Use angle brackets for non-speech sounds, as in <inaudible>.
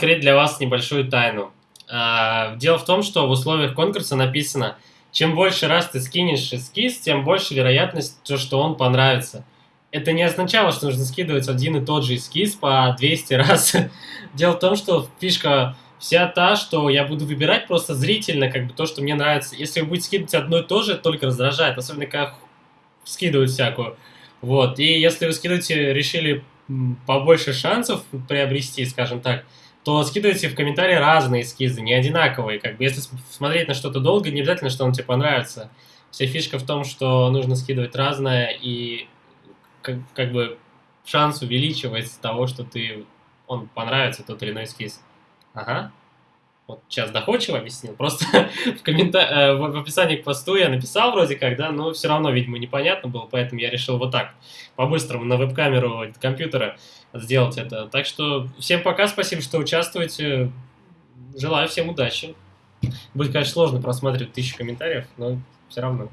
открыть для вас небольшую тайну. А, дело в том, что в условиях конкурса написано, чем больше раз ты скинешь эскиз, тем больше вероятность, что он понравится. Это не означало, что нужно скидывать один и тот же эскиз по 200 раз. <laughs> Дело в том, что фишка вся та, что я буду выбирать просто зрительно, как бы то, что мне нравится. Если вы будете скидывать одно и то же, это только раздражает, особенно когда скидывают всякую. Вот, и если вы скидываете, решили побольше шансов приобрести, скажем так, то скидывайте в комментарии разные эскизы, не одинаковые. Как бы, если смотреть на что-то долго, не обязательно, что он тебе понравится. Вся фишка в том, что нужно скидывать разное, и как, как бы шанс увеличивается того, что ты он понравится, тот или иной эскиз. Ага. Сейчас доходчиво объяснил. Просто <laughs> в, коммента... Э, в описании к посту я написал вроде как, да, но все равно, видимо, непонятно было, поэтому я решил вот так, по-быстрому на веб-камеру компьютера сделать это. Так что всем пока, спасибо, что участвуете. Желаю всем удачи. Будет, конечно, сложно просматривать тысячу комментариев, но все равно.